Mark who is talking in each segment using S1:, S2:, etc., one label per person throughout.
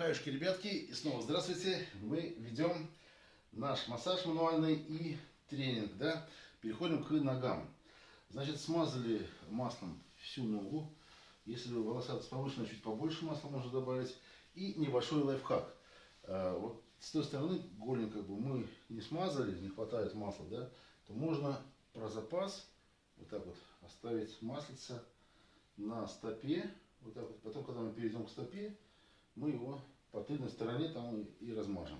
S1: Хаюшки, ребятки, и снова здравствуйте. Мы ведем наш массаж мануальный и тренинг, да. Переходим к ногам. Значит, смазали маслом всю ногу. Если волосатость повышена, чуть побольше масла можно добавить. И небольшой лайфхак. А, вот с той стороны голень как бы мы не смазали, не хватает масла, да, то можно про запас вот так вот оставить маслица на стопе. Вот так вот. Потом, когда мы перейдем к стопе, мы его по тыльной стороне там и размажем.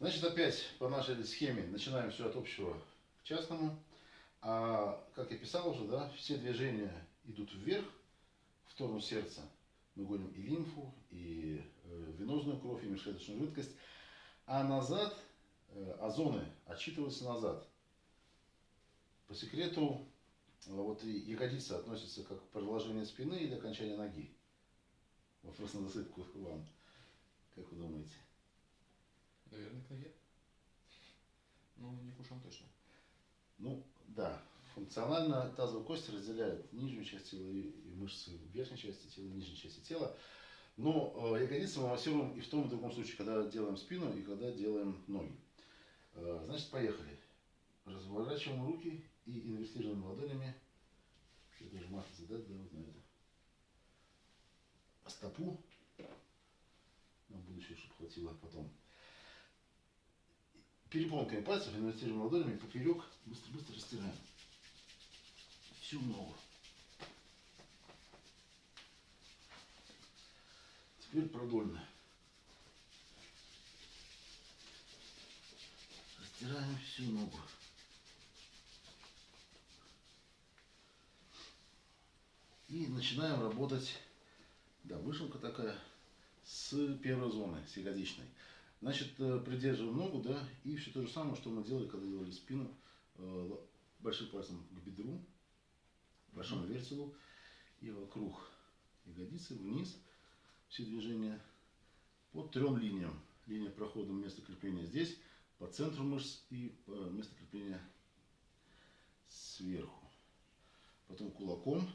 S1: Значит, опять по нашей схеме начинаем все от общего к частному. А как я писал уже, да, все движения идут вверх, в сторону сердца. Мы гоним и лимфу, и э, венозную кровь, и межклеточную жидкость. А назад, э, озоны отчитываются назад. По секрету, вот и ягодица относится как продолжение спины или окончание ноги. Вопрос на засыпку вам. Как вы думаете?
S2: Наверное, к ноге. Ну, не к ушам точно.
S1: Ну, да. Функционально тазовые кости разделяют нижнюю часть тела и, и мышцы верхней части тела, нижней части тела. Но э, ягодицы мы массируем и в том и в другом случае, когда делаем спину и когда делаем ноги. Э, значит, поехали. Разворачиваем руки и инвестируем ладонями. Это же матрица, да, да, вот на это. Стопу на будущее, чтобы хватило потом. Перепонками пальцев инвертируем ладонями поперек, быстро-быстро растираем. Всю ногу. Теперь продольно. Растираем всю ногу. И начинаем работать, да, вышивка такая, с первой зоны, с ягодичной. Значит, э, придерживаем ногу, да, и все то же самое, что мы делали, когда делали спину, э, большим пальцем к бедру, большому вертелу, и вокруг ягодицы, вниз, все движения по трем линиям. Линия прохода места крепления здесь, по центру мышц и по месту крепления сверху. Потом кулаком.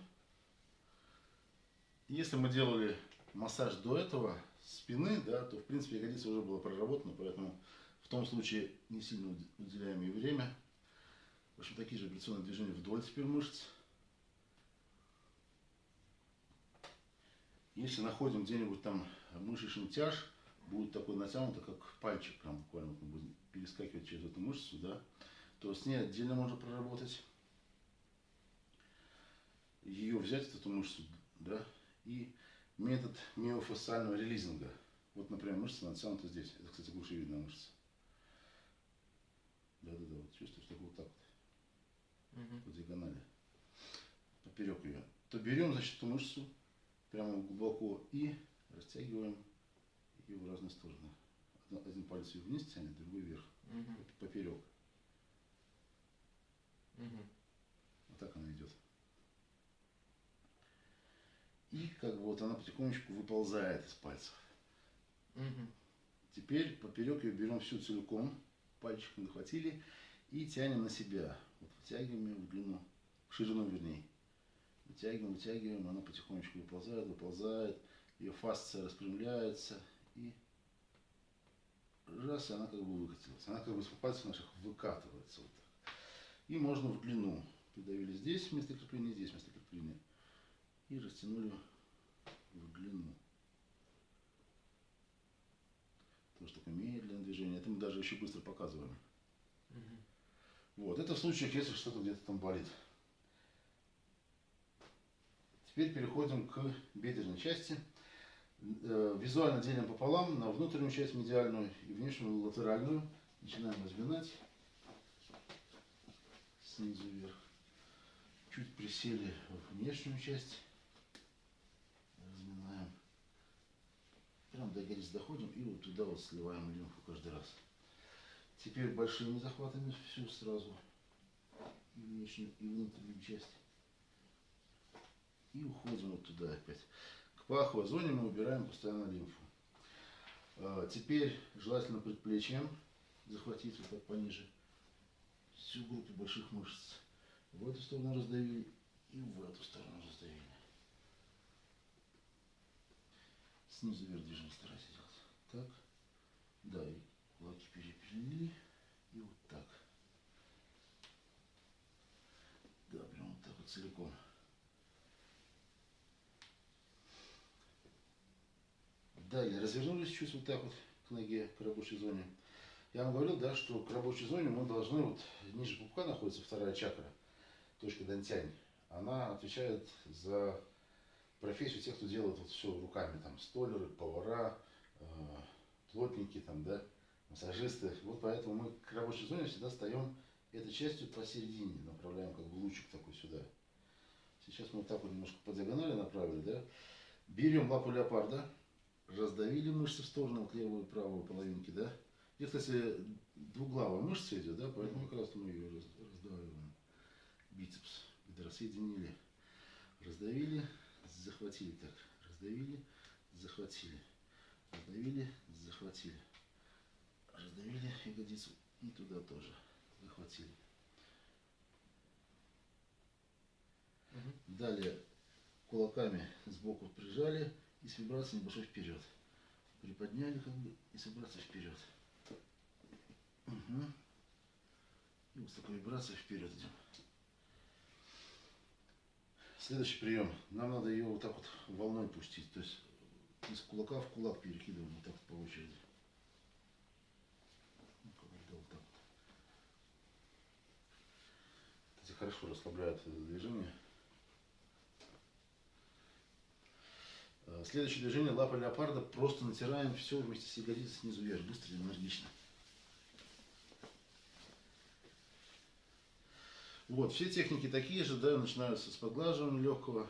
S1: Если мы делали массаж до этого спины, да, то в принципе ягодица уже была проработана, поэтому в том случае не сильно уделяем ей время. В общем, такие же вибрационные движения вдоль теперь мышц. Если находим где-нибудь там мышечный тяж, будет такой натянутый, как пальчик, прям буквально мы будем перескакивать через эту мышцу, да, то с ней отдельно можно проработать. Ее взять, эту мышцу, да, и метод миофасциального релизинга. Вот, например, мышца натянута здесь. Это, кстати, видная мышца. Да-да-да, вот чувствуешь, так вот так вот. Угу. По диагонали. Поперек ее. То берем, значит, эту мышцу прямо глубоко и растягиваем ее в разные стороны. Один палец ее вниз тянет, другой вверх. Угу. Поперек. Угу. Вот так она идет. И как бы вот она потихонечку выползает из пальцев. Угу. Теперь поперек ее берем всю целиком, пальчиком захватили и тянем на себя. Вот вытягиваем ее в длину, в ширину вернее. Вытягиваем, вытягиваем, она потихонечку выползает, выползает, ее фасция распрямляется и раз, и она как бы выкатилась. Она как бы с пальцев наших выкатывается вот так. И можно в длину. Придавили здесь вместо крепления, здесь вместо крепления и растянули в длину. Тоже такое медленное движение. Это мы даже еще быстро показываем. Угу. Вот, это в случаях, если что-то где-то там болит. Теперь переходим к бедренной части. Э, визуально делим пополам на внутреннюю часть медиальную и внешнюю латеральную. Начинаем разминать снизу вверх. Чуть присели в внешнюю часть. Прям до ягодиц доходим и вот туда вот сливаем лимфу каждый раз. Теперь большими захватами всю сразу. И внешнюю, и внутреннюю часть. И уходим вот туда опять. К паховой зоне мы убираем постоянно лимфу. А, теперь желательно предплечьем захватить вот так пониже всю группу больших мышц. В эту сторону раздавили и в эту сторону раздавили. Ну, завер движение старайся делать. Так. Да, и кулаки переперли. И вот так. Да, прям вот так вот целиком. Далее, развернулись чуть вот так вот к ноге, к рабочей зоне. Я вам говорил, да, что к рабочей зоне мы должны, вот ниже пупка находится вторая чакра, точка Дантянь. Она отвечает за профессию тех, кто делает вот все руками, там, столеры, повара, э, плотники, там, да, массажисты. Вот поэтому мы к рабочей зоне всегда встаем этой частью посередине, направляем как бы лучик такой сюда. Сейчас мы вот так вот немножко по диагонали направили, да. Берем лапу леопарда, раздавили мышцы в сторону, вот левую и правую половинки, да. Здесь, кстати, двуглавая мышца идет, да, поэтому как раз мы ее раз- раздавливаем. Бицепс, бедра соединили, раздавили, захватили так, раздавили, захватили, раздавили, захватили, раздавили ягодицу и туда тоже захватили.
S2: Мгм.
S1: Далее кулаками сбоку прижали и с вибрацией небольшой вперед. Приподняли как бы и с вибрацией вперед. Мгм. И вот с такой вибрацией вперед идем. Следующий прием. Нам надо ее вот так вот волной пустить. То есть из кулака в кулак перекидываем вот так вот по очереди. Вот так хорошо расслабляет это движение. Э, Следующее движение лапа леопарда. Просто натираем все вместе с ягодицей снизу вверх. Быстро и энергично. Вот, все техники такие же, да, начинаются с подглаживания легкого,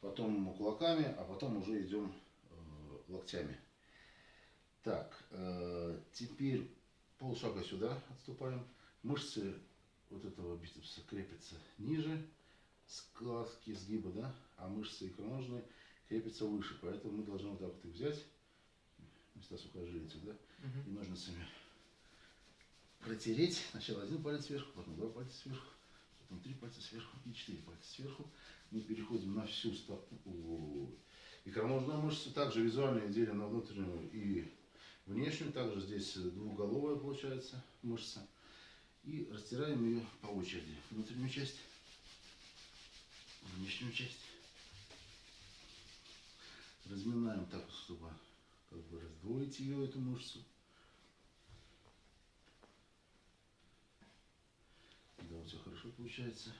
S1: потом кулаками, а потом уже идем э, локтями. Так, э, теперь полшага сюда отступаем. Мышцы вот этого бицепса крепятся ниже складки сгиба, да, а мышцы икроножные крепятся выше, поэтому мы должны вот так вот их взять, места сухожилия да,
S2: Мгм.
S1: и ножницами протереть. Сначала один палец сверху, потом два пальца сверху, потом три пальца сверху и четыре пальца сверху. Мы переходим на всю стопу. Икроножную мышцу также визуально делим на внутреннюю и внешнюю. Также здесь двуголовая получается мышца. И растираем ее по очереди. Внутреннюю часть, внешнюю часть. Разминаем так, чтобы как бы раздвоить ее, эту мышцу. Да, у тебя хорошо получается.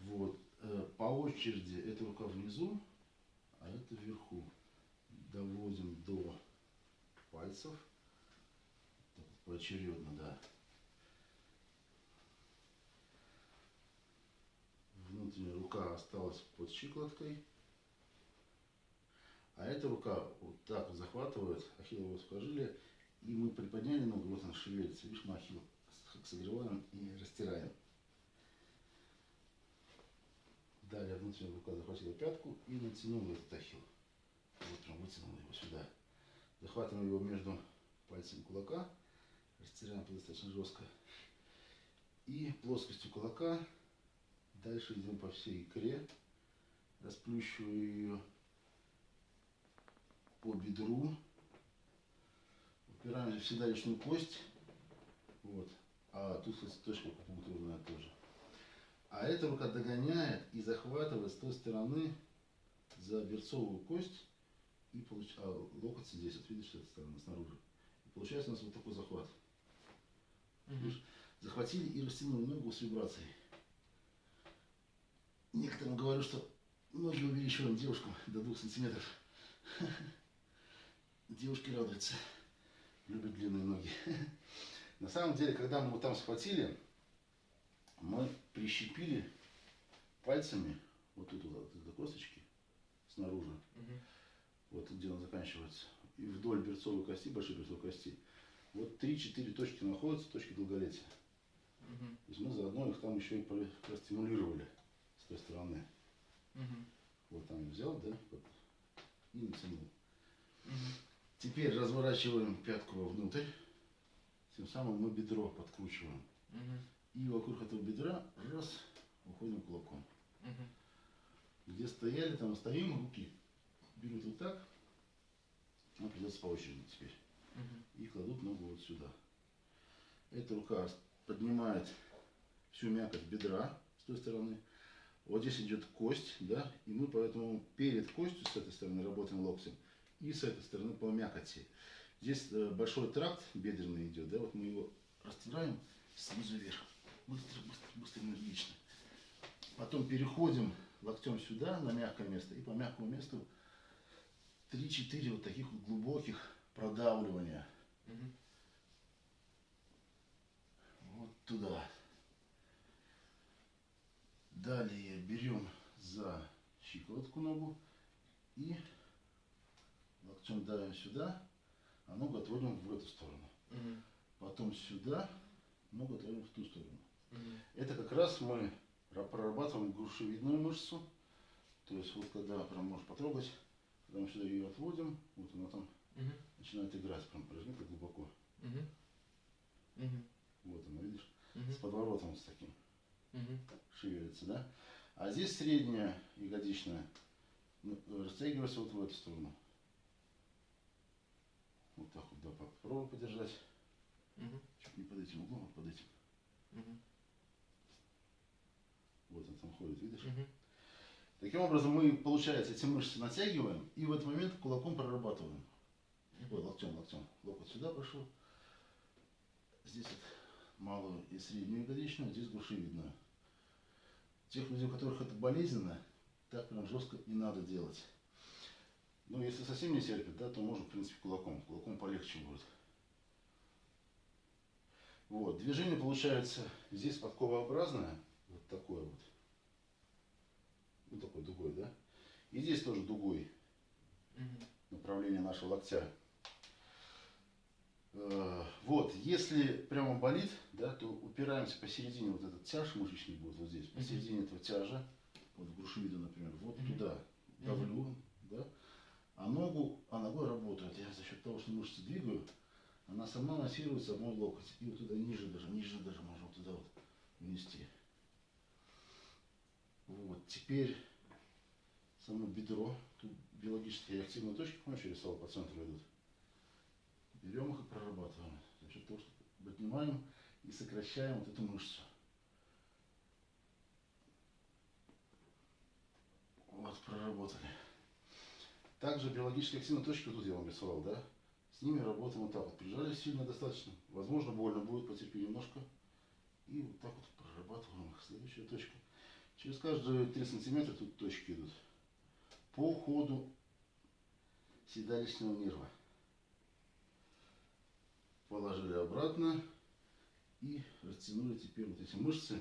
S1: Вот. э, По очереди эта рука внизу, а это вверху. Доводим до пальцев. Так, Поочередно, да. Внутренняя рука осталась под щиколоткой. А эта рука вот так вот захватывает ахиллово сухожилие. И мы приподняли ногу, вот она шевелится. Видишь, с- согреваем и растираем. Далее внутренняя рука захватила пятку и натянула этот ахилл. Вот прям вытянула его сюда. Захватываем его между пальцами кулака. Растираем достаточно жестко. И плоскостью кулака дальше идем по всей икре. Расплющиваю ее по бедру. Упираемся в седалищную кость. Вот. А тут, кстати, точка акупунктурная тоже. А эта рука догоняет и захватывает с той стороны за берцовую кость. И получ... а локоть здесь, вот видишь, с этой стороны, снаружи. И получается у нас вот такой захват.
S2: Мгм.
S1: Захватили и растянули ногу с вибрацией. Некоторым говорю, что ноги увеличиваем девушкам до двух сантиметров. Девушки радуются. Любят длинные ноги. На самом деле, когда мы вот там схватили, мы прищепили пальцами вот тут вот до косточки снаружи,
S2: Мгм.
S1: вот где она заканчивается, и вдоль берцовой кости, большой берцовой кости, вот 3-4 точки находятся, точки долголетия.
S2: Мгм.
S1: То есть мы заодно их там еще и про- простимулировали с той стороны.
S2: Мгм.
S1: Вот там взял, да, вот, и натянул.
S2: Мгм.
S1: Теперь разворачиваем пятку вовнутрь, тем самым мы бедро подкручиваем.
S2: Мгм.
S1: И вокруг этого бедра раз, уходим кулаком.
S2: Мгм.
S1: Где стояли, там стоим, руки берут вот так, нам придется по очереди теперь.
S2: Мгм.
S1: И кладут ногу вот сюда. Эта рука поднимает всю мякоть бедра с той стороны, Вот здесь идет кость, да, и мы поэтому перед костью с этой стороны работаем локтем и с этой стороны по мякоти. Здесь э, большой тракт бедренный идет, да, вот мы его растираем снизу вверх. Быстро, быстро, быстро, энергично. Потом переходим локтем сюда, на мягкое место, и по мягкому месту 3-4 вот таких вот глубоких продавливания.
S2: Мгм.
S1: Вот туда. Далее берем за щиколотку ногу и локтем давим сюда, а ногу отводим в эту сторону.
S2: Мгм.
S1: Потом сюда, ногу отводим в ту сторону.
S2: Мгм.
S1: Это как раз мы ра- прорабатываем грушевидную мышцу. То есть вот когда прям можешь потрогать, когда мы сюда ее отводим, вот она там
S2: Мгм.
S1: начинает играть, прям прижми так глубоко.
S2: Мгм.
S1: Вот она, видишь,
S2: Мгм.
S1: с подворотом с таким.
S2: Мгм.
S1: шевелится, да? А здесь средняя ягодичная ну, растягивается вот в эту сторону. Вот так вот, да, попробуй подержать.
S2: Мгм.
S1: Чуть не под этим углом, а под этим.
S2: Мгм.
S1: Вот он там ходит, видишь?
S2: Мгм.
S1: Таким образом мы, получается, эти мышцы натягиваем и в этот момент кулаком прорабатываем. Ой, локтем, локтем. Локоть сюда пошел. Здесь вот малую и среднюю ягодичную, здесь грушевидную. Тех людей, у которых это болезненно, так прям жестко не надо делать. Ну, если совсем не терпит, да, то можно, в принципе, кулаком. Кулаком полегче будет. Вот, движение получается здесь подковообразное, вот такое вот. Ну, такой дугой, да? И здесь тоже дугой направление нашего локтя. Э, Вот, если прямо болит, да, то упираемся посередине, вот этот тяж мышечный будет вот здесь, посередине этого тяжа, вот в грушевиду, например, вот туда давлю, да, а ногу, а ногой работает. Я за счет того, что мышцы двигаю, она сама массируется в мой локоть. И вот туда ниже даже, ниже даже можно вот туда вот внести. Вот, теперь само бедро, тут биологические активные точки, помнишь, я рисовал по центру идут. Берем их и прорабатываем. За счет того, что поднимаем и сокращаем вот эту мышцу. Вот, проработали. Также биологические активные точки, вот тут я вам рисовал, да? С ними работаем вот так вот. Прижали сильно достаточно. Возможно, больно будет, потерпи немножко. И вот так вот прорабатываем их. Следующая точка. Через каждые 3 сантиметра тут точки идут. По ходу седалищного нерва. Положили обратно и растянули теперь вот эти мышцы.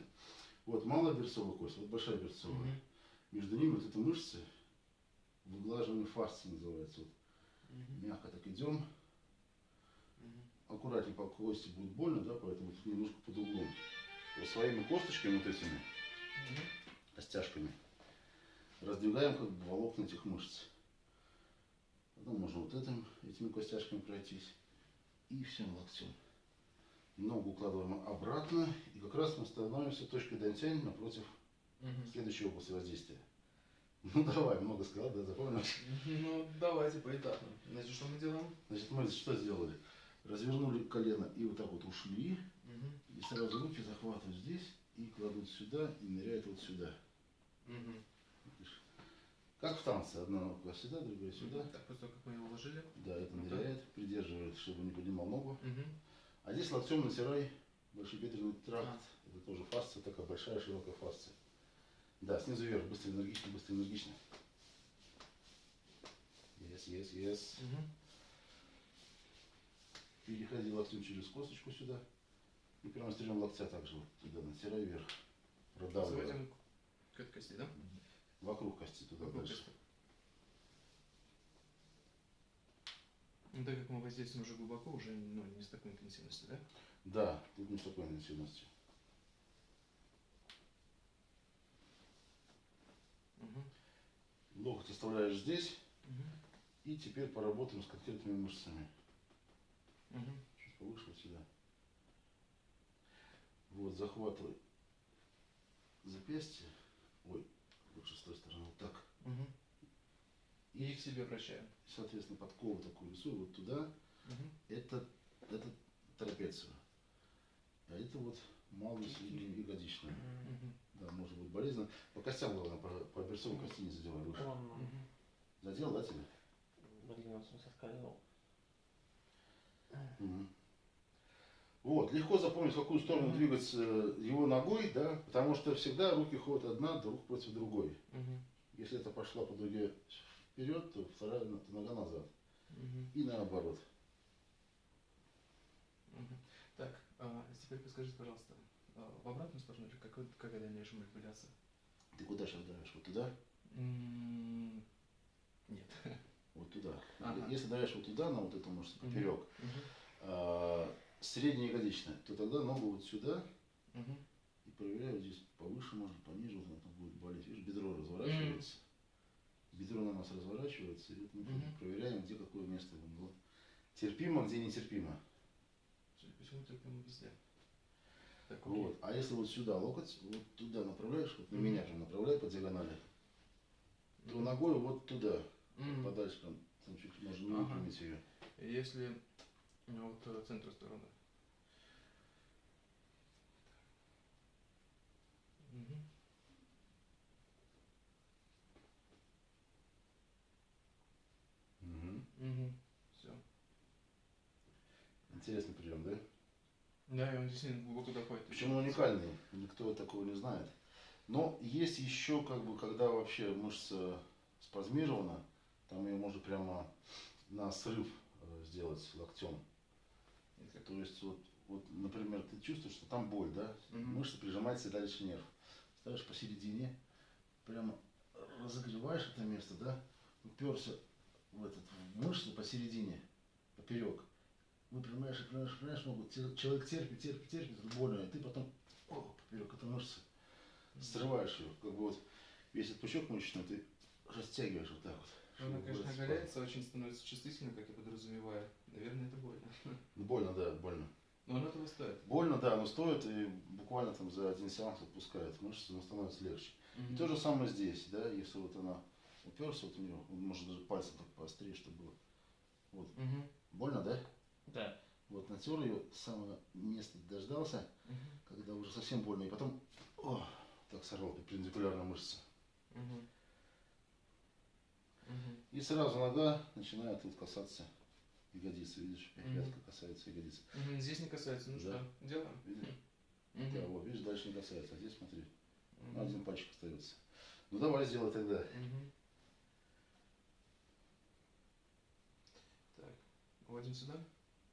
S1: Вот малая берцовая кость, вот большая берцовая.
S2: Мгм.
S1: Между ними вот эти мышцы, выглаживание фасции называется. Вот
S2: Мгм.
S1: мягко так идем,
S2: Мгм.
S1: аккуратнее по кости будет больно, да, поэтому немножко под углом. Вот своими косточками вот этими,
S2: Мгм.
S1: костяшками, раздвигаем как бы волокна этих мышц. Потом можно вот этим, этими костяшками пройтись. И всем локтем. Ногу укладываем обратно. И как раз мы становимся точкой дантянь напротив
S2: Мгм.
S1: следующей области воздействия. Ну давай, много сказал, да, запомнил?
S2: Ну, давайте поэтапно. Значит, что мы делаем?
S1: Значит, мы что сделали? Развернули колено и вот так вот ушли.
S2: Мгм.
S1: И сразу руки захватывают здесь и кладут сюда и ныряют вот сюда. Видишь? Как в танце. Одна нога сюда, другая сюда.
S2: Так, после того, как мы его уложили.
S1: Да, это
S2: Ну
S1: ныряет, придерживает, чтобы не поднимал ногу.
S2: Мгм.
S1: А здесь локтем натирай большебедренный тракт.
S2: А.
S1: Это тоже фасция, такая большая широкая фасция. Да, снизу вверх, быстро, энергично, быстро, энергично. Yes, yes, yes.
S2: Мгм.
S1: Переходи локтем через косточку сюда. И прямо стрелем локтя также вот туда, натирай вверх. Продавливай.
S2: Заводим к этой кости, да?
S1: Вокруг кости туда
S2: Вокруг
S1: дальше.
S2: кости. Ну, так как мы воздействуем уже глубоко, уже ну, не с такой интенсивностью, да?
S1: Да, тут не с такой интенсивностью.
S2: Угу.
S1: Локоть оставляешь здесь.
S2: Угу.
S1: И теперь поработаем с конкретными мышцами.
S2: Угу.
S1: Чуть повыше вот сюда. Вот, захватывай запястье. Ой, лучше с той стороны. Вот так.
S2: Угу. И к себе вращаем.
S1: Соответственно, подкову такую рисую вот туда.
S2: Угу.
S1: Это, это трапецию. А это вот малую среднюю ягодичную.
S2: Угу.
S1: Да, может быть болезненно. Пока костям главное, по, по берцовой кости не задевай выше. Задел, да, тебе?
S3: блин, он соскальзывал.
S1: Мгм. Вот, легко запомнить, в какую сторону
S2: Мгм.
S1: двигать э, его ногой, да, потому что всегда руки ходят одна друг против другой.
S2: Мгм.
S1: Если это пошла по дуге вперед, то вторая то нога назад.
S2: Мгм.
S1: И наоборот.
S2: Мгм. Так, а, теперь подскажите, пожалуйста, а, в обратную сторону или какой, какая дальнейшая манипуляция?
S1: Ты куда сейчас давишь? Вот туда?
S2: Нет.
S1: Вот туда.
S2: Ага.
S1: Если давишь вот туда, на вот эту мышцу поперек,
S2: Мгм.
S1: а, средняя ягодичная, то тогда ногу вот сюда
S2: Мгм.
S1: и проверяю вот здесь повыше, можно пониже, вот она будет болеть. Видишь, бедро разворачивается. Бедро на нас разворачивается, и вот мы
S2: Мгм.
S1: проверяем, где какое место. Вот. Терпимо, где нетерпимо.
S2: Судя по всему, терпимо везде. Так, окей.
S1: Вот. А если вот сюда локоть, вот туда направляешь, вот на
S2: Мгм.
S1: меня прям направляй по диагонали, то
S2: Мгм.
S1: ногой вот туда,
S2: Мгм.
S1: подальше, прям, там чуть можно не
S2: Ага.
S1: выпрямить ее.
S2: Если ну, вот э, центр стороны. Мгм.
S1: Мгм. Интересный прием, да?
S2: Да, и он действительно глубоко доходит.
S1: Причем он уникальный, никто такого не знает. Но есть еще, как бы, когда вообще мышца спазмирована, там ее можно прямо на срыв э, сделать локтем. То есть, вот, вот, например, ты чувствуешь, что там боль, да?
S2: Мгм.
S1: Мышца прижимается дальше нерв. Ставишь посередине, прямо разогреваешь это место, да? Уперся в, этот, в мышцу посередине, поперек. Выпрямляешь, выпрямляешь, выпрямляешь ногу. Те- Человек терпит, терпит, терпит, это больно. И ты потом о, поперек этой мышцы срываешь ее. Как бы вот весь этот пучок мышечный ты растягиваешь вот так вот.
S2: Она, конечно, оголяется, очень становится чувствительной, как я подразумеваю. Наверное, это больно.
S1: Ну, Больно, да, больно.
S2: Но оно того стоит.
S1: Больно, да, но стоит и буквально там за один сеанс отпускает мышцы, но становится легче. И
S2: Мгм.
S1: то же самое здесь, да, если вот она уперся вот в нее, он может даже пальцем так поострее, чтобы было. Вот.
S2: Мгм.
S1: Больно, да?
S3: Да.
S1: Вот натер ее, самое место дождался,
S2: Мгм.
S1: когда уже совсем больно, и потом о, так сорвал перпендикулярно мышцы.
S2: Мгм. Мгм.
S1: И сразу нога начинает тут касаться ягодицы, видишь,
S2: Мгм.
S1: пятка касается ягодицы.
S2: Мгм. Здесь не касается, ну
S1: Да.
S2: что, делаем?
S1: Видишь?
S2: Мгм.
S1: Да, вот, видишь, дальше не касается, а здесь смотри, ну, один пальчик остается. Ну давай сделай тогда.
S2: Мгм. Так, вводим сюда.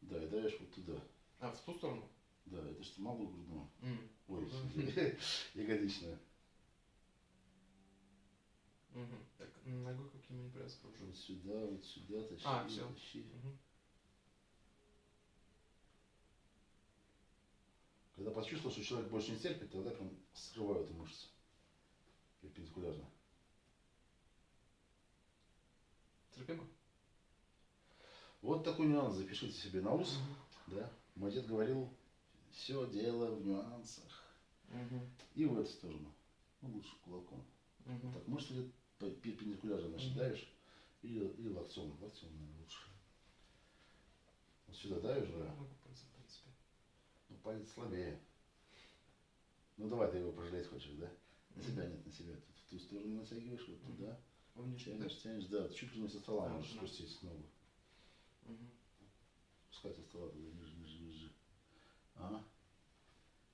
S1: Да, и даешь вот туда.
S2: А, в ту сторону?
S1: Да, это что малую грудную.
S2: М.
S1: Ой,
S2: Мгм.
S1: ягодичную.
S2: Мгм. Так, ногой какие манипуляции кружу.
S1: Вот сюда, вот сюда, тащи,
S2: А, всё.
S1: тащи.
S2: Мгм.
S1: Когда почувствовал, что человек больше не терпит, тогда прям срываю эту мышцу. Перпендикулярно.
S2: Терпимо?
S1: Вот такой нюанс запишите себе на ус.
S2: Мгм.
S1: Да? Мой дед говорил, все дело в нюансах.
S2: Мгм.
S1: И в эту сторону. Ну, лучше кулаком.
S2: Мгм.
S1: Так, мышцы идут по- перпендикулярно, значит, давишь. Или, или локтем. Локтем, наверное, лучше. Вот сюда давишь, да?
S2: Могу пальцем, в принципе.
S1: Ну, палец слабее. Ну, давай ты его пожалеть хочешь, да? На себя нет, на себя. Тут в ту сторону натягиваешь, вот туда. Тянешь, тянешь, да, чуть ли не со стола можешь спустить ногу. Пускай стола туда, ниже, ниже, ниже. Ага.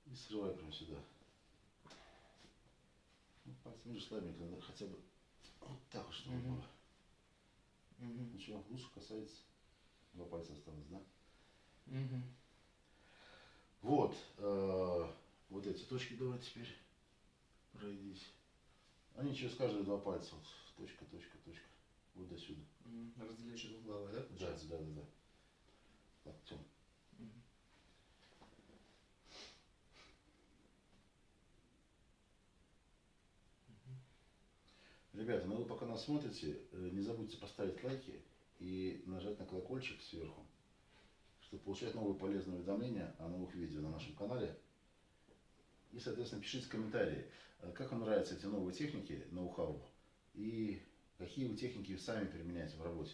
S1: И срывай прямо сюда. Ну, пальцем видишь слабенько, надо хотя бы вот так чтобы было.
S2: Мгм.
S1: Ну что, лучше касается. Два пальца осталось, да?
S2: Мгм.
S1: Вот. э, вот эти точки давай теперь пройдись. Они через каждые два пальца. Вот, точка, точка, точка. Вот до сюда.
S2: Мгм. Разделяющий двуглавый, да,
S1: Да,
S2: получается?
S1: да, да, да. Локтем.
S2: Мгм.
S1: Ребята, ну вы пока нас смотрите, э, не забудьте поставить лайки и нажать на колокольчик сверху, чтобы получать новые полезные уведомления о новых видео на нашем канале. И, соответственно, пишите комментарии, э, как вам нравятся эти новые техники, ноу-хау, и какие вы техники сами применяете в работе.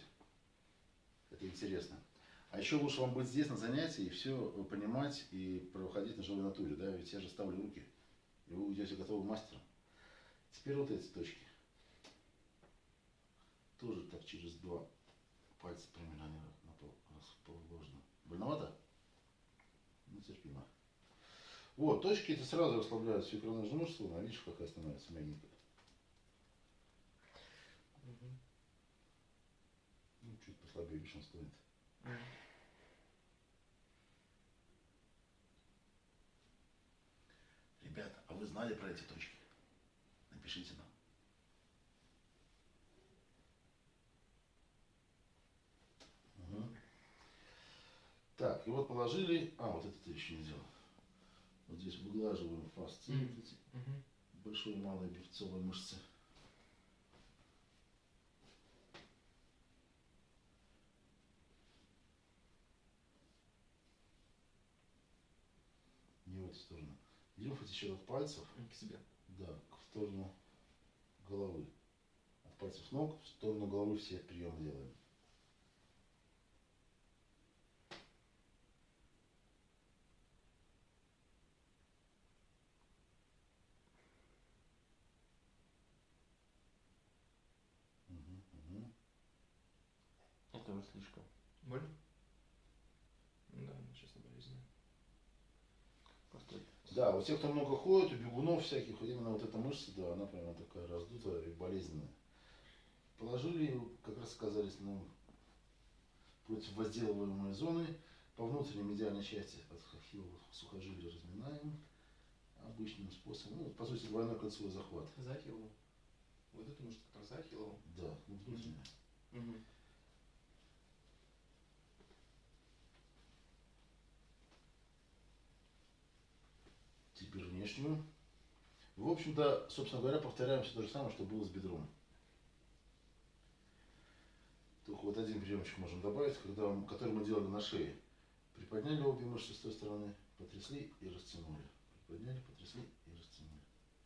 S1: Это интересно. А еще лучше вам быть здесь на занятии и все понимать и проходить на живой натуре, да, ведь я же ставлю руки, и вы уйдете готовым мастером. Теперь вот эти точки. Тоже так через два пальца примерно на пол расположены. Больновато? Ну, терпимо. Вот, точки эти сразу расслабляют всю икроножную мышцу, а видишь, какая становится Он стоит.
S2: Мгм.
S1: Ребята, а вы знали про эти точки? Напишите нам. Мгм. Так, и вот положили. А, вот это ты еще не сделал. Вот здесь выглаживаем фасции,
S2: Мгм.
S1: большой и малой бифцовой мышцы. Не в эту сторону. Лимфа течет от пальцев,
S2: К себе.
S1: да, в сторону головы. От пальцев ног в сторону головы все приемы делаем.
S3: Это уже слишком.
S2: Больно? Да, она сейчас болезненная.
S3: Просто
S1: Да, у тех, кто много ходит, у бегунов всяких, именно вот эта мышца, да, она прямо такая раздутая и болезненная. Положили, как раз оказались на против возделываемой зоны, по внутренней медиальной части от сухожилий разминаем обычным способом. Ну, по сути, двойной кольцевой захват.
S2: За. Вот эту мышцу, которая за Ахиллову.
S1: Да, ну, внутренняя. Теперь внешнюю. В общем-то, собственно говоря, повторяем все то же самое, что было с бедром. Только вот один приемчик можем добавить, когда, который мы делали на шее. Приподняли обе мышцы с той стороны, потрясли и растянули. Приподняли, потрясли и растянули.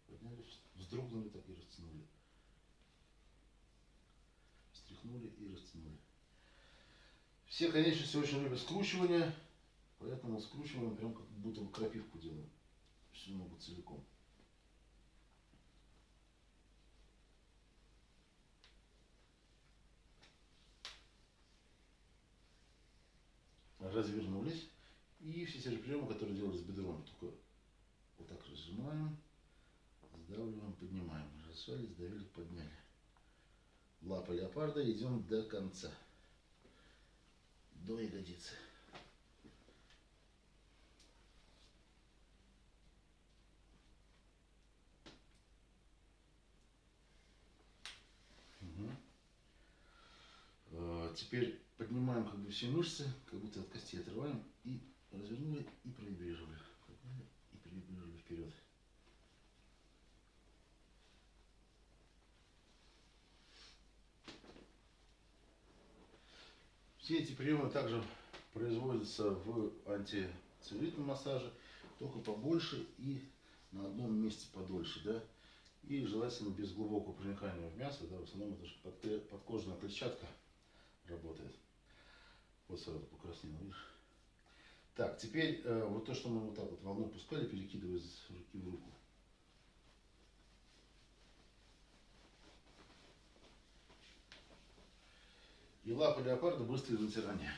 S1: Подняли, вздрогнули так и растянули. Встряхнули и растянули. Все конечности очень любят скручивание, поэтому скручиваем прям как будто крапивку делаем. Всю ногу целиком. Развернулись. И все те же приемы, которые делали с бедром, только вот так разжимаем, сдавливаем, поднимаем. Разжали, сдавили, подняли. Лапа леопарда идем до конца. До ягодицы. Мгм. Э, Теперь поднимаем как бы все мышцы, как будто от костей отрываем и развернули и провибрировали. Подняли и провибрировали вперед. Все эти приемы также производятся в антицеллюлитном массаже, только побольше и на одном месте подольше, да. И желательно без глубокого проникания в мясо, да, в основном это же подкожная клетчатка работает. Вот сразу покраснело, видишь. Так, теперь э, вот то, что мы вот так вот волну пускали, перекидывая из руки в руку. И лапы леопарда быстрое натирание.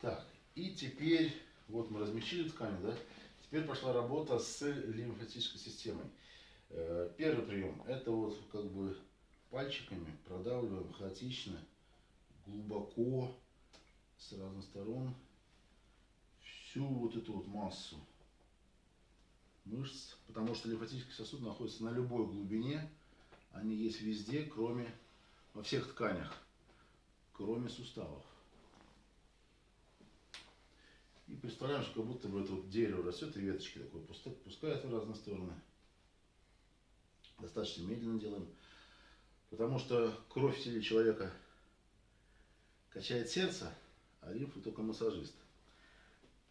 S1: Так, и теперь, вот мы размягчили ткань, да? Теперь пошла работа с лимфатической системой. Э, Первый прием, это вот как бы пальчиками продавливаем хаотично, глубоко, с разных сторон, всю вот эту вот массу мышц, потому что лимфатический сосуд находится на любой глубине, они есть везде, кроме, во всех тканях, кроме суставов. И представляем, что как будто бы это вот дерево растет, и веточки пуста- пускают в разные стороны. Достаточно медленно делаем. Потому что кровь в теле человека качает сердце, а лимфу только массажист.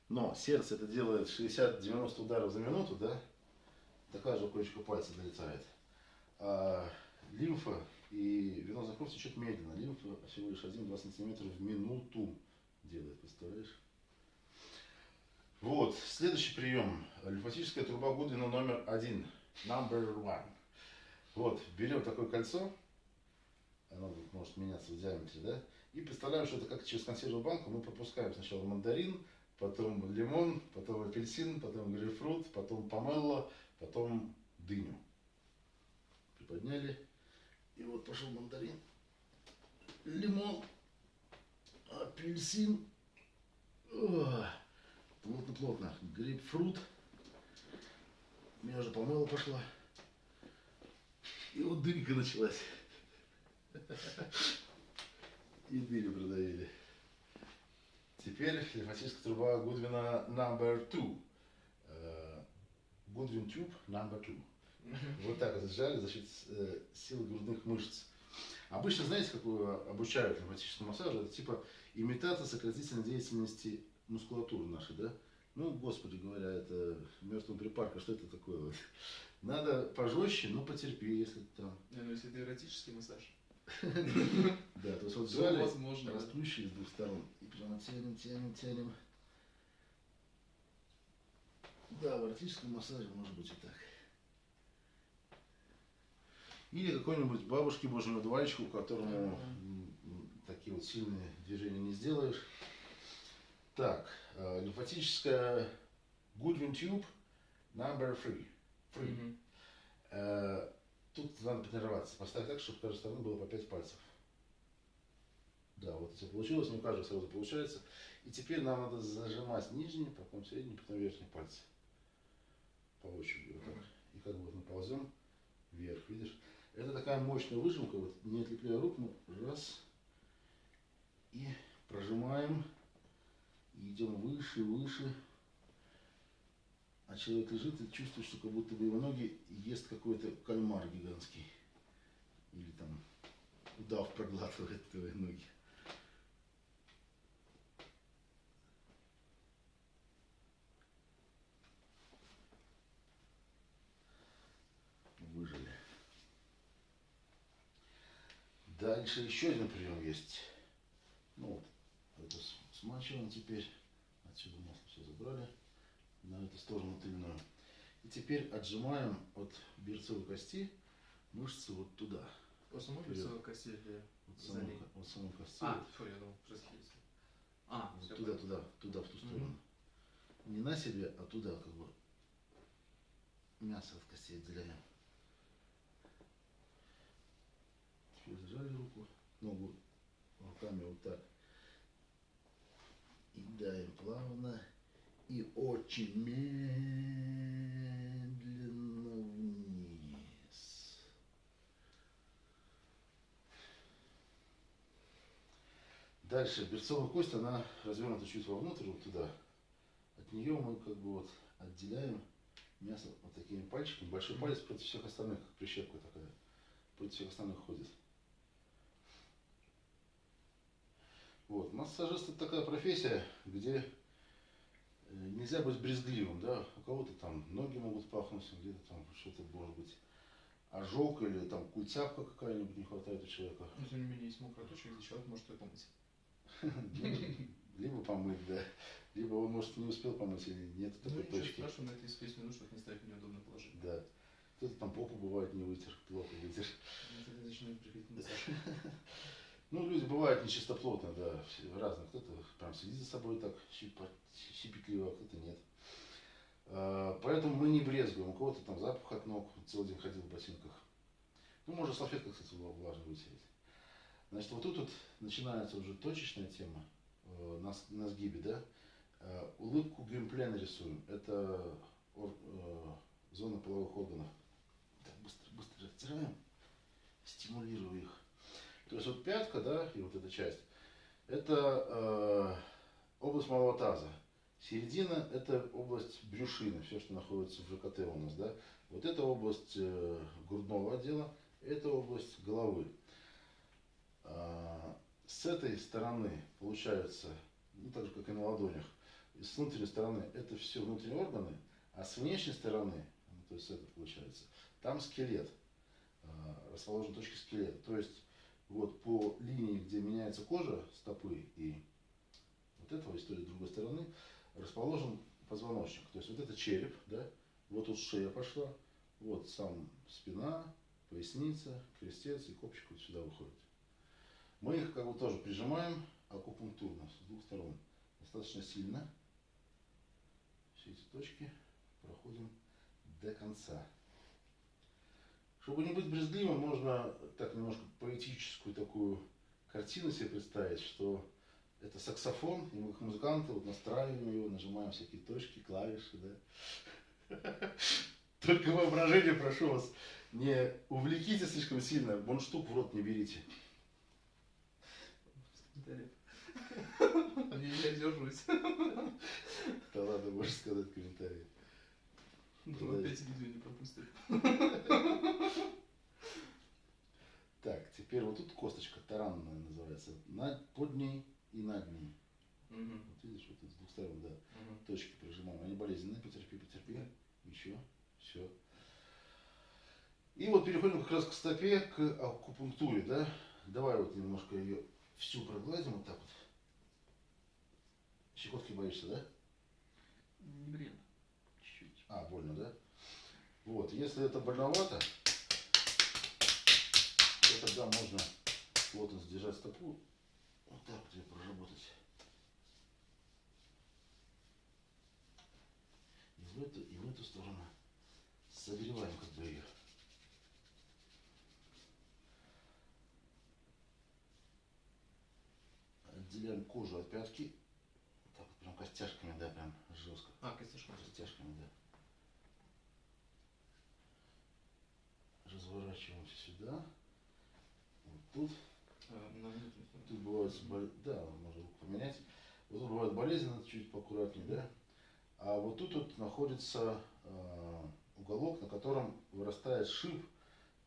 S1: Но сердце это делает 60-90 ударов за минуту, да? Такая же кончика пальца долетает. А лимфа И венозная кровь течет медленно. Лимфа всего лишь 1-2 сантиметра в минуту делает, представляешь? Вот, следующий прием. Лимфатическая труба Гудвина номер один. Number one. Вот, берем такое кольцо, оно может меняться в диаметре, да, и представляем, что это как через консервную банку мы пропускаем сначала мандарин, потом лимон, потом апельсин, потом грейпфрут, потом помело, потом дыню. Приподняли, и вот пошел мандарин, лимон, апельсин, плотно-плотно, грейпфрут, меня уже помыло пошла. И вот дырка началась. И дырю продавили. Теперь лимфатическая труба Гудвина number two. Э, Гудвин тюб number two. Вот так вот сжали за счет э, силы грудных мышц. Обычно, знаете, как обучают лимфатическому массажу? Это типа имитация сократительной деятельности мускулатуры нашей, да? Ну, господи говоря, это мертвый припарка, что это такое? Вот? Надо пожестче, но потерпи, если там.
S2: Не, ну если это эротический массаж.
S1: Да, то есть вот
S2: возможно.
S1: расплющили с двух сторон. И прямо тянем, тянем, тянем. Да, в эротическом массаже может быть и так. Или какой-нибудь бабушке божьему одуванчику, которому такие вот сильные движения не сделаешь. Так, э, лимфатическая Goodwin Tube number three. free.
S2: Мгм.
S1: Э, Тут надо потренироваться. Поставить так, чтобы каждой стороны было по 5 пальцев. Да, вот все получилось, не у каждого сразу получается. И теперь нам надо зажимать нижний, потом средний, потом верхний пальцы. По очереди вот так. И как бы вот мы ползем вверх, видишь? Это такая мощная выжимка, вот не отлепляя рук, ну раз. И прожимаем. Идем выше, выше. А человек лежит и чувствует, что как будто бы его ноги ест какой-то кальмар гигантский. Или там удав проглатывает твои ноги. Выжили. Дальше еще один прием есть. Ну вот, это смачиваем теперь. Отсюда масло все забрали на эту сторону тыльную. И теперь отжимаем от берцовой кости мышцы вот туда.
S2: По самой лицевой кости или за
S1: самой, вот самой кости.
S2: А, фу, я думал, расхилился. А,
S1: Вот туда, туда, туда, в ту сторону. Не на себе, а туда, как бы. Мясо от костей отделяем. Теперь зажали руку, ногу руками вот так. И даем плавно и очень медленно вниз. Дальше берцовая кость, она развернута чуть вовнутрь, вот туда. От нее мы как бы вот отделяем мясо вот такими пальчиками. Большой палец против всех остальных, как прищепка такая. Против всех остальных ходит. Вот. Массажист это такая профессия, где э, нельзя быть брезгливым, да, у кого-то там ноги могут пахнуть, где-то там что-то может быть ожог или там культяпка какая-нибудь не хватает у человека.
S2: Но тем не менее, есть мокрый точек, где человек может ее помыть.
S1: Ну, Либо помыть, да, либо он может не успел помыть или нет
S2: Ну,
S1: такой точки.
S2: страшного, на это есть весь минут, чтобы не ставить в неудобное положение.
S1: Да. Кто-то там попу бывает не вытер, плохо вытер.
S2: Ну, Тогда начинаем приходить.
S1: Ну, люди бывают нечистоплотные, да, разные. Кто-то прям следит за собой так щепетливо, а кто-то нет. А, Поэтому мы не брезгуем. У кого-то там запах от ног, целый день ходил в ботинках. Ну, можно салфеткой, кстати, вла- влажно вытереть. Значит, вот тут вот начинается уже точечная тема э, на, на сгибе, да. Э, Улыбку геймплей нарисуем. Это э, зона половых органов. Так, быстро, быстро растираем, стимулируя их. То есть вот пятка, да, и вот эта часть, это э, область малого таза. Середина – это область брюшины, все, что находится в ЖКТ у нас, да. Вот это область э, грудного отдела, это область головы. А, с этой стороны получается, ну так же, как и на ладонях, и с внутренней стороны это все внутренние органы, а с внешней стороны, ну, то есть это получается, там скелет. а, расположены точки скелета. То есть вот по линии, где меняется кожа стопы и вот этого истории с другой стороны, расположен позвоночник. То есть вот это череп, да, вот тут шея пошла, вот сам спина, поясница, крестец и копчик вот сюда выходит. Мы их как бы тоже прижимаем акупунктурно с двух сторон. Достаточно сильно. Все эти точки проходим до конца. Чтобы не быть брезгливым, можно так немножко поэтическую такую картину себе представить, что это саксофон, и мы как музыканты вот настраиваем его, нажимаем всякие точки, клавиши, да. Только воображение, прошу вас, не увлеките слишком сильно, штук в рот не берите.
S2: Я держусь.
S1: Да ладно, можешь сказать комментарий.
S2: Ну, опять видео не пропустит.
S1: Так, теперь вот тут косточка таранная называется. Над, под ней и над ней.
S2: Мгм.
S1: Вот видишь, вот с двух сторон, да.
S2: Мгм.
S1: Точки прижимаем. Они болезненные, потерпи, потерпи.
S2: Да.
S1: Еще, все. И вот переходим как раз к стопе, к акупунктуре, да. Давай вот немножко ее всю прогладим вот так вот. Щекотки боишься, да?
S3: Не бред.
S1: А, больно, да? Вот, если это больновато, то тогда можно плотно сдержать стопу. Вот так вот ее проработать. И в эту, и в эту сторону согреваем как бы ее. Отделяем кожу от пятки. Так вот прям костяшками, да, прям жестко.
S2: А, костяшка.
S1: Костяшками, да. Разворачиваемся сюда. Вот тут.
S2: А.
S1: Тут бывает, да, можно руку поменять. Вот тут бывает болезненно, чуть поаккуратнее, да. А вот тут вот находится э, уголок, на котором вырастает шип,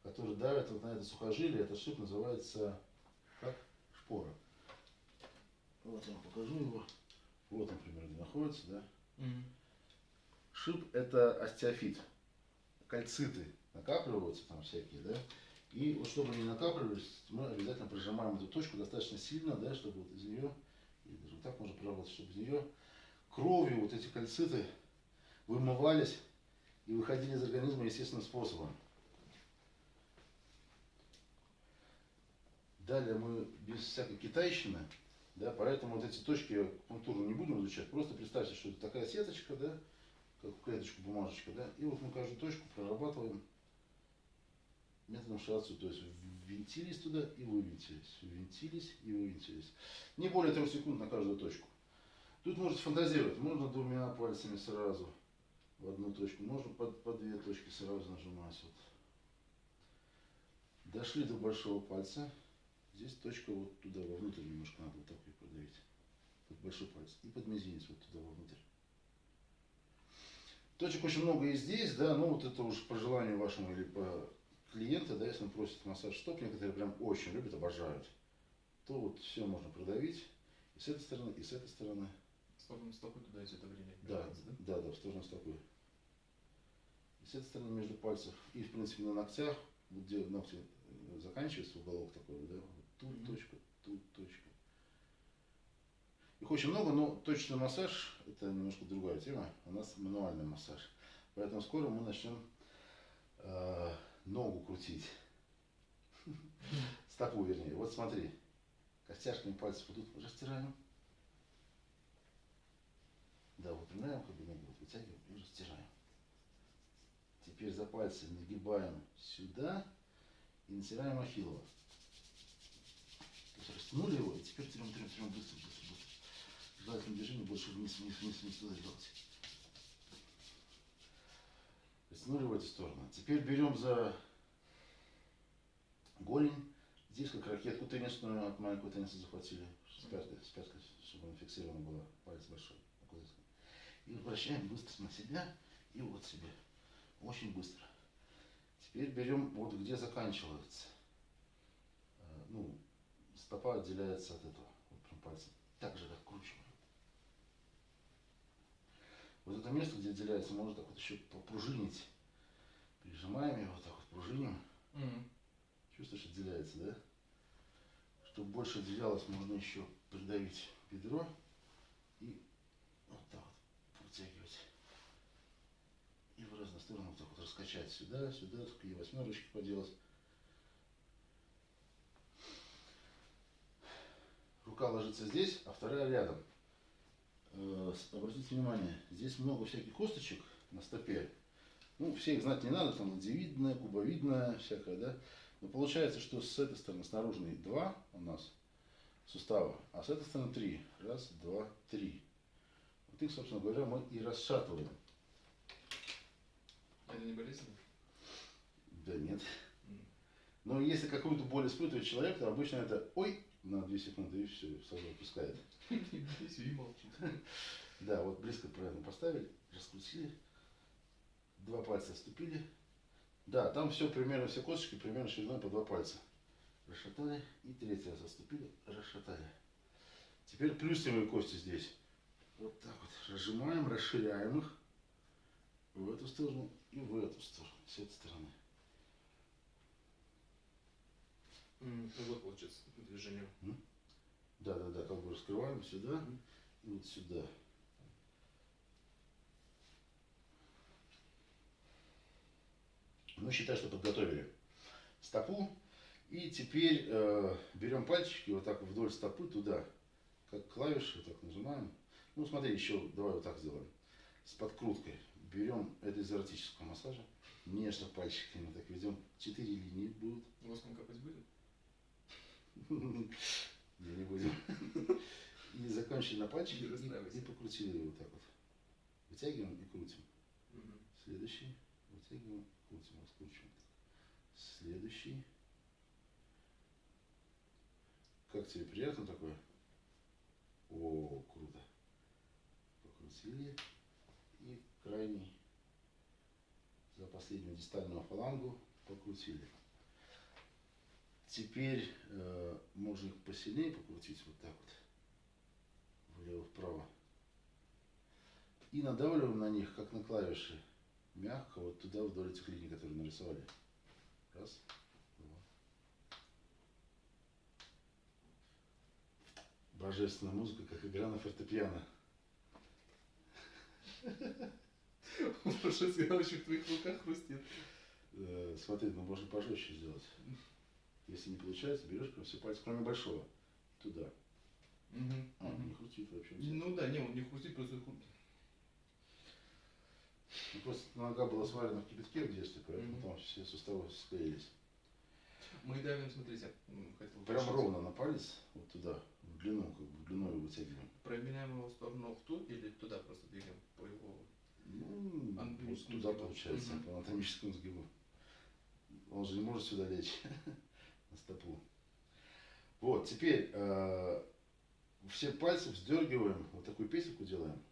S1: который давит вот на это сухожилие. Этот шип называется как? Шпора. Вот я вам покажу его. Вот он примерно находится, да.
S2: Мгм.
S1: Шип это остеофит. Кальциты накапливаются там всякие, да. И вот чтобы они накапливались, мы обязательно прижимаем эту точку достаточно сильно, да, чтобы вот из нее, даже вот так можно проработать, чтобы из нее кровью вот эти кальциты вымывались и выходили из организма естественным способом. Далее мы без всякой китайщины, да, поэтому вот эти точки акупунктурно не будем изучать. Просто представьте, что это такая сеточка, да, как клеточку, бумажечка, да, и вот мы каждую точку прорабатываем методом шиацу, то есть ввинтились туда и вывинтились, ввинтились и вывинтились. Не более трех секунд на каждую точку. Тут можете фантазировать, можно двумя пальцами сразу в одну точку, можно по, по две точки сразу нажимать. Вот. Дошли до большого пальца, здесь точка вот туда вовнутрь немножко надо вот так ее продавить. Под большой палец. И под мизинец вот туда вовнутрь. Точек очень много и здесь, да, ну вот это уж по желанию вашему или по клиента, да, если он просит массаж стоп, некоторые прям очень любят, обожают, то вот все можно продавить и с этой стороны, и с этой стороны.
S2: Стопы стопы туда идет давление.
S1: Да,
S2: Кажется,
S1: да, да, в сторону стопы. И с этой стороны между пальцев. И, в принципе, на ногтях, вот где ногти э, заканчиваются, уголок такой, да, вот тут
S2: Мгм.
S1: точка, тут точка. Их очень много, но точный массаж – это немножко другая тема. У нас мануальный массаж. Поэтому скоро мы начнем э, ногу крутить. Стопу, вернее. Вот смотри. Костяшками пальцев вот тут растираем. Да, выпрямляем, как бы ногу вот вытягиваем и растираем. Теперь за пальцы нагибаем сюда и натираем ахиллово. То есть растянули его, и теперь трем, трем, трем, быстро, быстро, быстро. Желательно движение больше вниз, вниз, вниз, вниз туда делать. Растянули в эту сторону. Теперь берем за голень. Здесь как ракетку теннисную от маленького тенниса захватили. С пяткой, с пяткой, чтобы она фиксирована была. Палец большой. И возвращаем быстро на себя и вот себе. Очень быстро. Теперь берем вот где заканчивается. э, Ну, стопа отделяется от этого. Вот прям пальцем. Так же откручиваем. Вот это место, где отделяется, можно так вот еще попружинить. Прижимаем его, вот так вот пружиним.
S2: Мгм.
S1: Чувствуешь, отделяется, да? Чтобы больше отделялось, можно еще придавить бедро и вот так вот протягивать. И в разные стороны вот так вот раскачать сюда, сюда, и восьмерочки поделать. Рука ложится здесь, а вторая рядом. Э, Обратите внимание, здесь много всяких косточек на стопе. Ну, все их знать не надо, там ладьевидная, кубовидная, всякая, да. Но получается, что с этой стороны, с наружной, два у нас сустава, а с этой стороны три. Раз, два, три. Вот их, собственно говоря, мы и расшатываем.
S2: Это не болезненно?
S1: Да нет. Но если какую-то боль испытывает человек, то обычно это ой на 2 секунды и все, сразу отпускает.
S2: Здесь и молчит.
S1: Да, вот близко правильно поставили, раскрутили, два пальца отступили. Да, там все примерно, все косточки примерно шириной по два пальца. Расшатали и третий раз отступили, расшатали. Теперь плюсовые кости здесь. Вот так вот разжимаем, расширяем их в эту сторону и в эту сторону, с этой стороны.
S2: Ну Вот получается движение.
S1: Да, да, да, как бы раскрываем сюда и вот сюда. Ну, считай, что подготовили стопу. И теперь э, берем пальчики вот так вдоль стопы туда, как клавиши, вот так нажимаем. Ну, смотри, еще давай вот так сделаем. С подкруткой. Берем это из эротического массажа. Нежно пальчиками так ведем. Четыре линии будут.
S2: Воском капать будет?
S1: Не будем. И закончили на пальчике и, и покрутили его вот так вот. Вытягиваем и крутим.
S2: Мгм.
S1: Следующий. Вытягиваем, крутим, раскручиваем. Следующий. Как тебе приятно такое? О, круто. Покрутили. И крайний за последнюю дистальную фалангу покрутили. Теперь э, можно их посильнее покрутить вот так вот. Влево-вправо. И надавливаем на них, как на клавиши. Мягко вот туда, вдоль этих линий, которые нарисовали. Раз, два. Божественная музыка, как игра на фортепиано.
S2: Еще в твоих руках хрустит.
S1: Э, смотри, ну можно пожестче сделать. Если не получается, берешь все пальцы, кроме большого. Туда.
S2: Мгм.
S1: А,
S2: Мгм.
S1: не хрустит вообще.
S2: Ну да, не, он не хрустит, просто хрустит.
S1: Ну, просто нога была сварена в кипятке в детстве, поэтому
S2: Мгм.
S1: там все суставы склеились.
S2: Мы давим, смотрите, хотел
S1: Прям ровно на палец, вот туда, в длину, как бы в длину его вытягиваем.
S2: Променяем его в сторону в ту или туда просто двигаем по его...
S1: Ну, вот туда
S2: сгибу.
S1: получается,
S2: Мгм.
S1: по анатомическому сгибу. Он же не может сюда лечь, на стопу. Вот, теперь э, все пальцы вздергиваем, вот такую песенку делаем.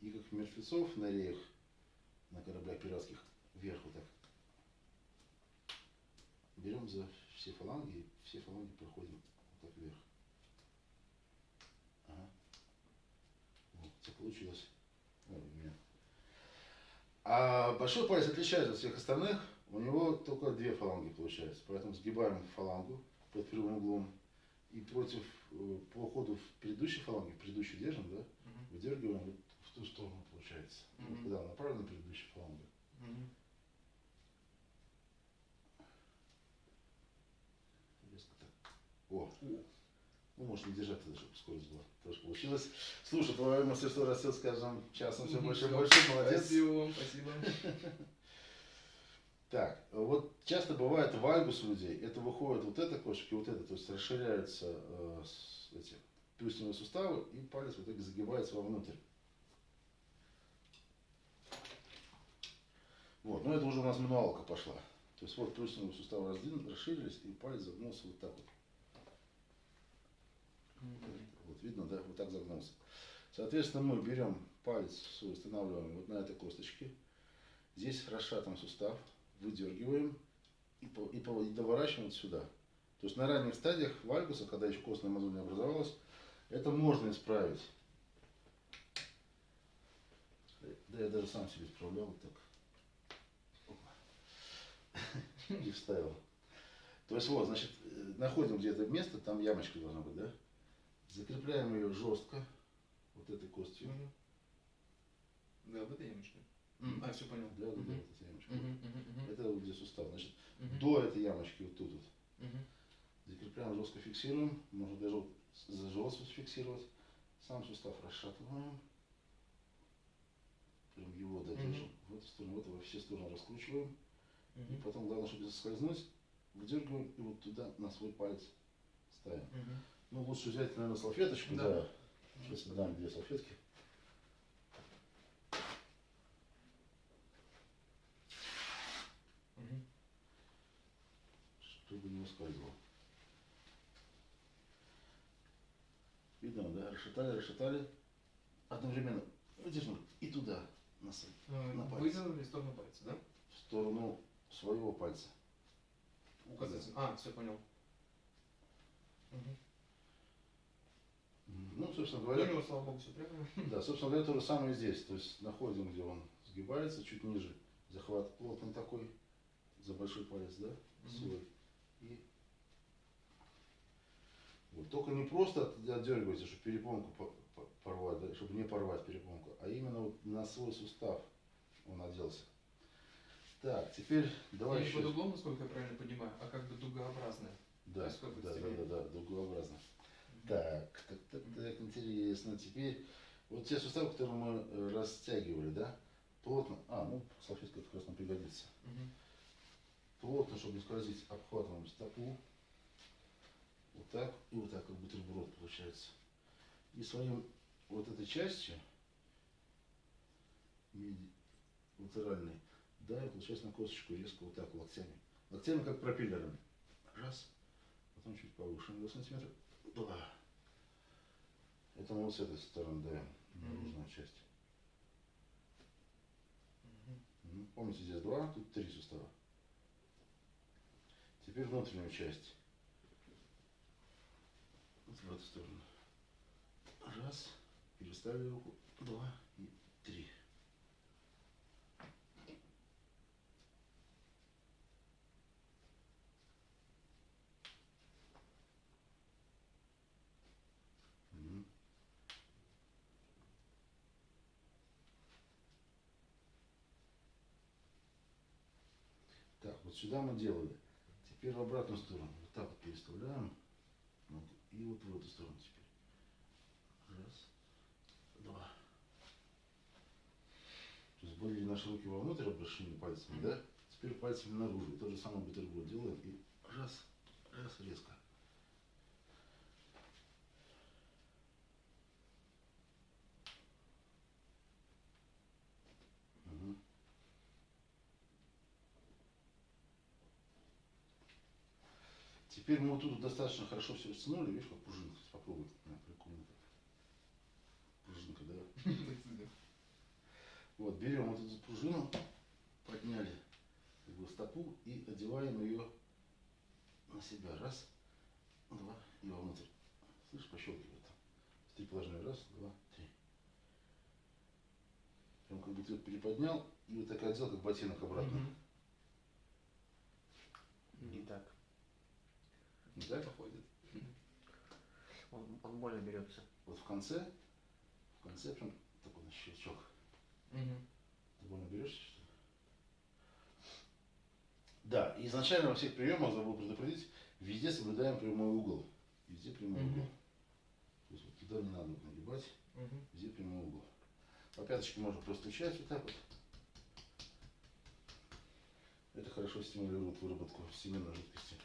S1: И как мертвецов на реях, на кораблях пиратских, вверх вот так. Берем за все фаланги, все фаланги проходим вот так вверх. Ага. Вот, все получилось. Ой, у меня. А большой палец отличается от всех остальных. У него только две фаланги получается. Поэтому сгибаем фалангу под прямым углом. И против, э, по ходу в предыдущей фаланге, предыдущую держим, да,
S2: Мгм.
S1: выдергиваем вот в ту сторону получается. Вот
S2: Мгм.
S1: когда направлена предыдущая фаланга.
S2: Мгм.
S1: Резко так. О, ну может не держать чтобы скорость была. Тоже получилось. Слушай, твое мастерство растет с каждым часом все больше и больше. Молодец.
S2: Спасибо вам, спасибо.
S1: Так, вот часто бывает вальгус у людей, это выходит вот эта кошечка и вот это, то есть расширяются э, эти плюсневые суставы и палец в итоге загибается вовнутрь. Вот, ну это уже у нас мануалка пошла. То есть вот плюсневые суставы раздвин- расширились и палец загнулся вот так вот. Вот видно, да, вот так загнулся. Соответственно, мы берем палец устанавливаем вот на этой косточке. Здесь расшатан сустав, выдергиваем и, по- и, по- и доворачиваем вот сюда. То есть на ранних стадиях вальгуса, когда еще костная мозоль не образовалась, это можно исправить. Да я даже сам себе исправлял вот так. И вставил. То есть вот, значит, э, находим где-то место, там ямочка должна быть, да? Закрепляем ее жестко, вот этой костью.
S2: Да, в этой ямочке. А, все понял.
S1: Да, да, да, эта ямочка. Это вот где сустав. Значит, до этой ямочки вот тут вот. Закрепляем, жестко фиксируем. Можно даже вот за живот фиксировать. Сам сустав расшатываем. Прям его додержим. В эту сторону, в эту, во все стороны раскручиваем. И потом, главное, чтобы соскользнуть, выдергиваем и вот туда на свой палец ставим. Ну, лучше взять, наверное, салфеточку.
S2: Да.
S1: Да. Сейчас дам две салфетки.
S2: Мгм.
S1: чтобы не ускользывал. Видно, да? Расшатали, расшатали. Одновременно выдержим и туда, на,
S2: Э,
S1: На палец.
S2: Выдернули в сторону пальца, да?
S1: в сторону своего пальца.
S2: Указательный. А, все понял. Мгм.
S1: Ну, собственно
S2: У
S1: говоря,
S2: него, слава богу, все прямо.
S1: да, собственно говоря, то же самое здесь. То есть находим, где он сгибается, чуть ниже. Захват плотный такой, за большой палец, да,
S2: Мгм.
S1: свой. И вот. Только не просто от- отдергивайте, чтобы перепонку по- по- порвать, чтобы не порвать перепонку, а именно вот на свой сустав он оделся. Так, теперь давай
S2: Не
S1: еще.
S2: под углом, насколько я правильно понимаю, а как бы дугообразная.
S1: Да, да, да, да, да, дугообразно. Так, так, так, так, интересно. Теперь вот те суставы, которые мы э, растягивали, да, плотно, а, ну, салфетка как раз нам пригодится.
S2: Мгм.
S1: Плотно, чтобы не скользить, обхватываем стопу. Вот так, и вот так, как бутерброд получается. И своим вот этой частью, латеральной, да, и получается на косточку резко вот так локтями. Локтями как пропеллерами. Раз, потом чуть повыше, на 2 сантиметра. Два. Это мы вот с этой стороны даем, наружную часть.
S2: Мгм.
S1: Мгм. Помните, здесь два, тут три сустава. Теперь внутреннюю часть. Вот в эту сторону. Раз. Переставили руку. Два и три. Так, вот сюда мы делали. Теперь в обратную сторону. Вот так вот переставляем. Вот, и вот в эту сторону теперь. Раз, два. То есть были наши руки вовнутрь обращены пальцами, да? Теперь пальцами наружу. То же самое бутерброд делаем. И раз, раз, резко. Теперь мы вот тут достаточно хорошо все растянули, видишь, как пружинка. Попробуй. На, прикольно. Пружинка, да. Вот, берем вот эту пружину, подняли бы, стопу и одеваем ее на себя. Раз, два и вовнутрь. Слышь, пощелкивает положения. Раз, два, три. Прям как бы ты приподнял и вот так одел, как ботинок обратно.
S3: Не так.
S1: Так?
S2: Походит.
S3: Он, он больно берется.
S1: Вот в конце, в конце прям такой щелчок.
S2: Мгм.
S1: Ты больно берешься, что ли? Да, изначально во всех приемах, забыл предупредить, везде соблюдаем прямой угол. Везде прямой
S2: Мгм.
S1: угол. То есть вот туда не надо нагибать,
S2: Мгм.
S1: везде прямой угол. По пяточке можно простучать вот так вот. Это хорошо стимулирует выработку семенной жидкости.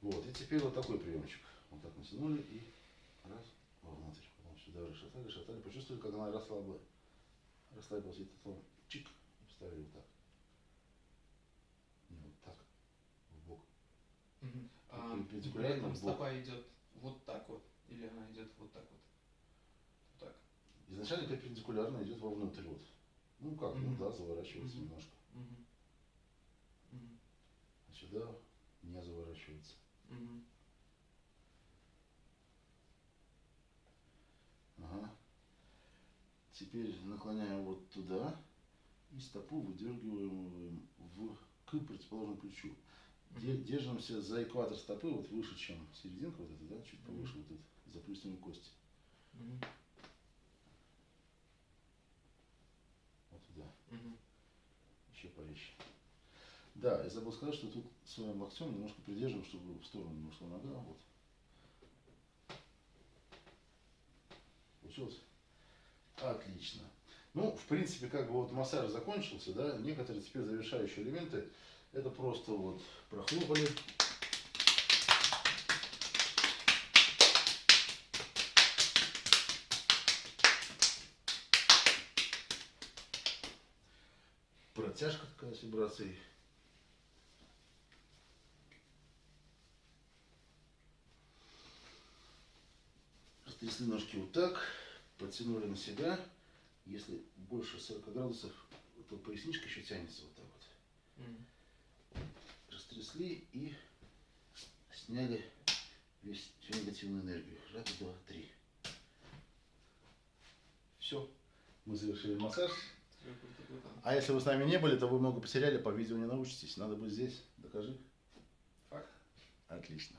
S1: Вот, и теперь вот такой приемчик. Вот так натянули и раз, вовнутрь. Потом сюда расшатали, расшатали. Почувствовали, как она расслабла. Расслабилась, и потом чик, и вставили вот так. Не вот так, в бок.
S2: Мгм. А
S1: бок.
S2: стопа идет вот так вот, или она идет вот так вот? Вот так.
S1: Изначально перпендикулярно идет вовнутрь вот. Ну как, ну
S2: Мгм.
S1: да, заворачивается
S2: Мгм.
S1: немножко.
S2: Мгм.
S1: А сюда не заворачивается. Ага. Теперь наклоняем вот туда. И стопу выдергиваем в, к противоположному плечу. Де- Держимся за экватор стопы, вот выше, чем серединка вот эта, да, чуть повыше вот этой заплюсневой кости.
S2: Мгм.
S1: Вот туда. Еще порезче. Да, я забыл сказать, что тут своим локтем немножко придерживаем, чтобы в сторону не ушла нога. Вот. Получилось? Отлично. Ну, в принципе, как бы вот массаж закончился, да, некоторые теперь завершающие элементы, это просто вот прохлопали. Протяжка такая с вибрацией. Растрясли ножки вот так, подтянули на себя. Если больше 40 градусов, то поясничка еще тянется вот так вот.
S2: Мгм.
S1: Растрясли и сняли весь, всю негативную энергию. Раз, два, три. Все. Мы завершили массаж. А если вы с нами не были, то вы много потеряли, по видео не научитесь. Надо быть здесь. Докажи.
S2: Факт.
S1: Отлично.